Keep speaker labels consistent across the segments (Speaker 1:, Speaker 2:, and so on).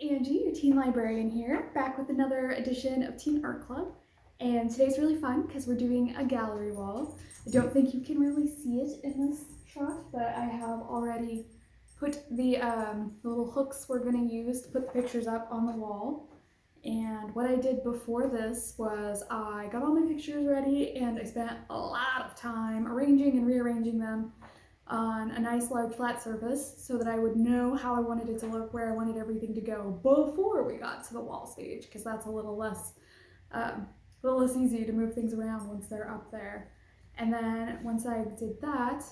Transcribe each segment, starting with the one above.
Speaker 1: Angie, your teen librarian here, back with another edition of Teen Art Club. And today's really fun because we're doing a gallery wall. I don't think you can really see it in this shot, but I have already put the, um, the little hooks we're going to use to put the pictures up on the wall. And what I did before this was I got all my pictures ready and I spent a lot of time arranging and rearranging them on a nice large flat surface so that I would know how I wanted it to look, where I wanted everything to go before we got to the wall stage, because that's a little less, um, a little less easy to move things around once they're up there. And then once I did that,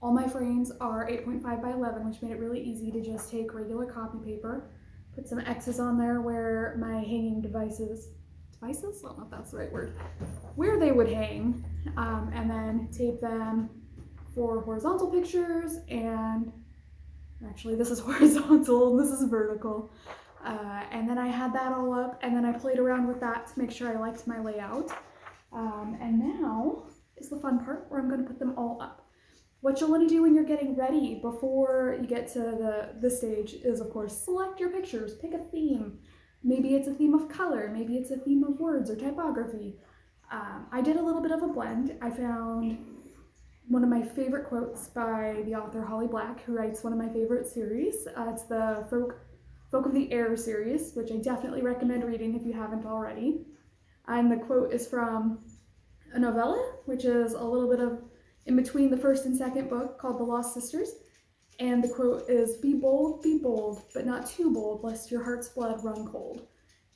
Speaker 1: all my frames are 8.5 by 11, which made it really easy to just take regular copy paper, put some X's on there where my hanging devices, devices? I don't know if that's the right word, where they would hang, um, and then tape them for horizontal pictures and actually this is horizontal this is vertical uh, and then I had that all up and then I played around with that to make sure I liked my layout um, and now is the fun part where I'm going to put them all up. What you'll want to do when you're getting ready before you get to the, the stage is of course select your pictures, pick a theme. Maybe it's a theme of color, maybe it's a theme of words or typography. Um, I did a little bit of a blend. I found one of my favorite quotes by the author Holly Black, who writes one of my favorite series. Uh, it's the Folk, Folk of the Air series, which I definitely recommend reading if you haven't already. And the quote is from a novella, which is a little bit of in between the first and second book called The Lost Sisters. And the quote is, be bold, be bold, but not too bold, lest your heart's blood run cold.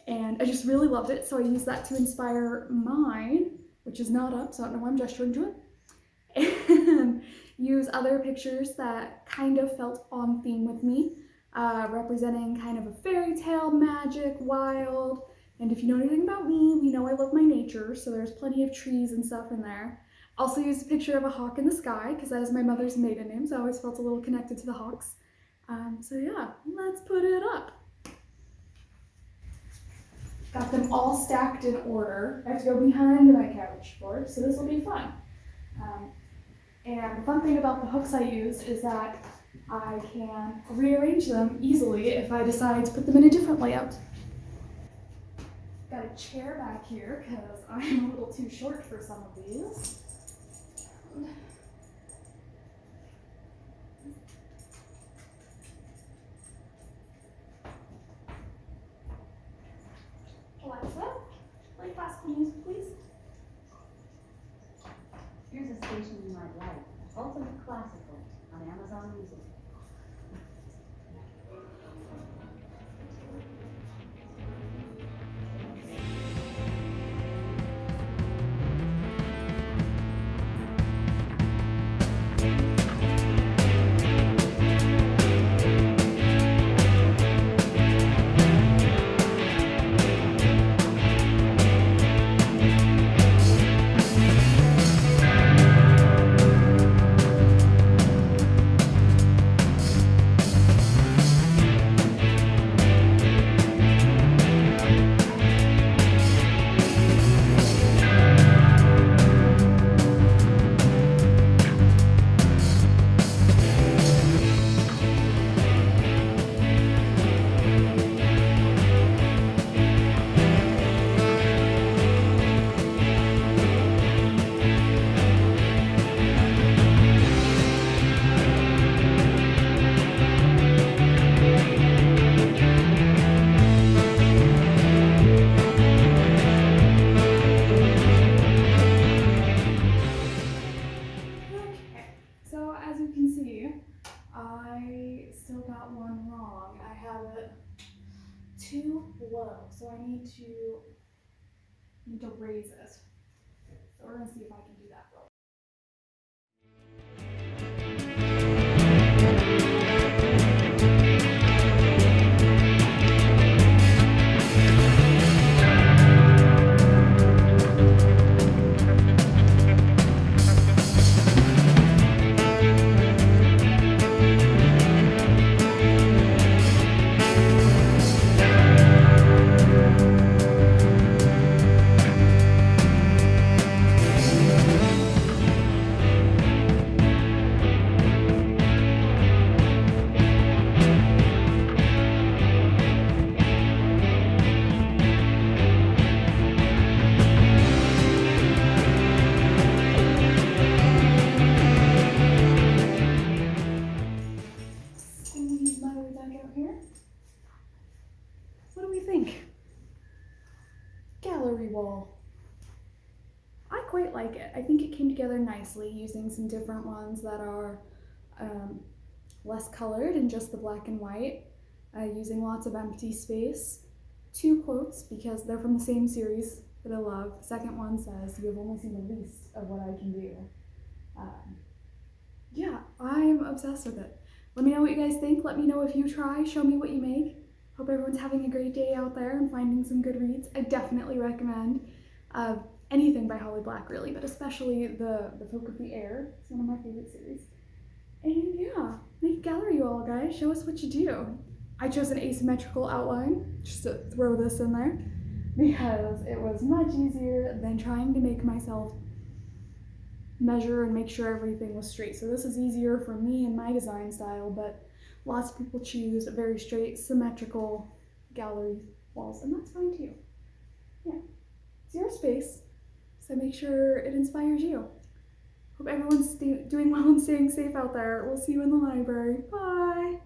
Speaker 1: And I just really loved it, so I used that to inspire mine, which is not up, so I don't know why I'm gesturing to it and use other pictures that kind of felt on theme with me, uh, representing kind of a fairy tale, magic, wild, and if you know anything about me, you know I love my nature, so there's plenty of trees and stuff in there. Also used a picture of a hawk in the sky, because that is my mother's maiden name, so I always felt a little connected to the hawks. Um, so yeah, let's put it up. Got them all stacked in order. I have to go behind my couch for it, so this will be fun. And the fun thing about the hooks I use is that I can rearrange them easily if I decide to put them in a different layout. Got a chair back here because I'm a little too short for some of these. Alexa, play classical music, please.
Speaker 2: Here's a station Ultimate Classical on Amazon Music.
Speaker 1: I need to need to raise it. So we're gonna see if I can do wall. I quite like it. I think it came together nicely using some different ones that are um, less colored and just the black and white, uh, using lots of empty space. Two quotes because they're from the same series that I love. The second one says, You have only seen the least of what I can do. Um, yeah, I'm obsessed with it. Let me know what you guys think. Let me know if you try. Show me what you make. Hope everyone's having a great day out there and finding some good reads. I definitely recommend uh, anything by Holly Black, really, but especially the the Folk of the Air. It's one of my favorite series. And yeah, make gallery all, guys. Show us what you do. I chose an asymmetrical outline just to throw this in there because it was much easier than trying to make myself measure and make sure everything was straight. So this is easier for me and my design style, but lots of people choose very straight, symmetrical gallery walls, and that's fine too. Yeah, it's your space, so make sure it inspires you. Hope everyone's doing well and staying safe out there. We'll see you in the library. Bye.